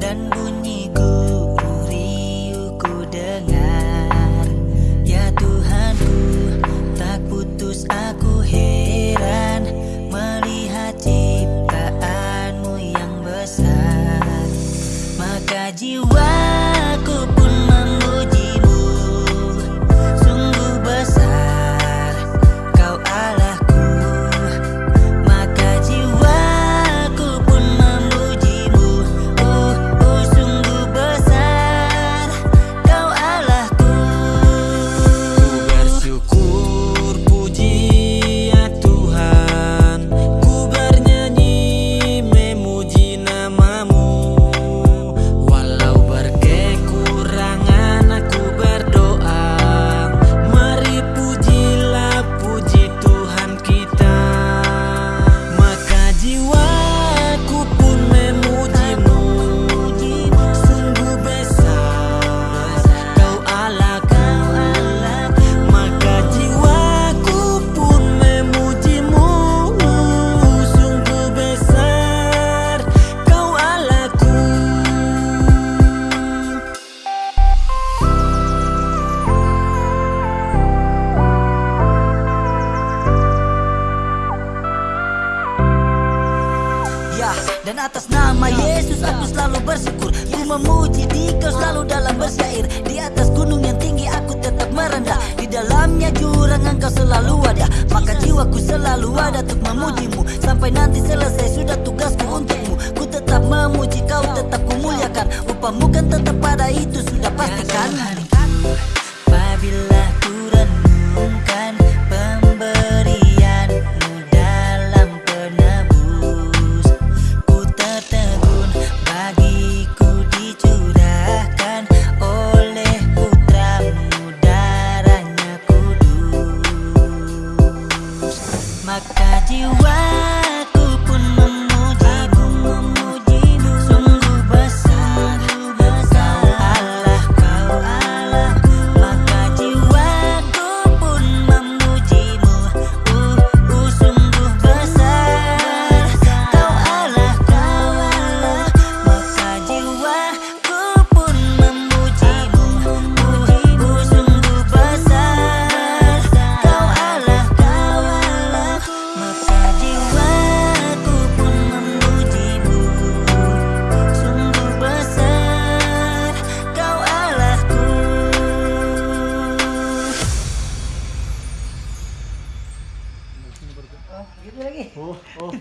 dan bunyi guru riuku dengar. Ya Tuhanku tak putus aku heran melihat ciptaanmu yang besar. Maka jiwa atas nama Yesus aku selalu bersyukur. Ku memuji di kau selalu dalam bersyair Di atas gunung yang tinggi aku tetap merendah. Di dalamnya jurang engkau selalu ada. Maka jiwaku selalu ada untuk memujimu. Sampai nanti selesai sudah tugasku untukmu. Ku tetap memuji kau tetap ku muliakan Upamu kan tetap pada itu oh.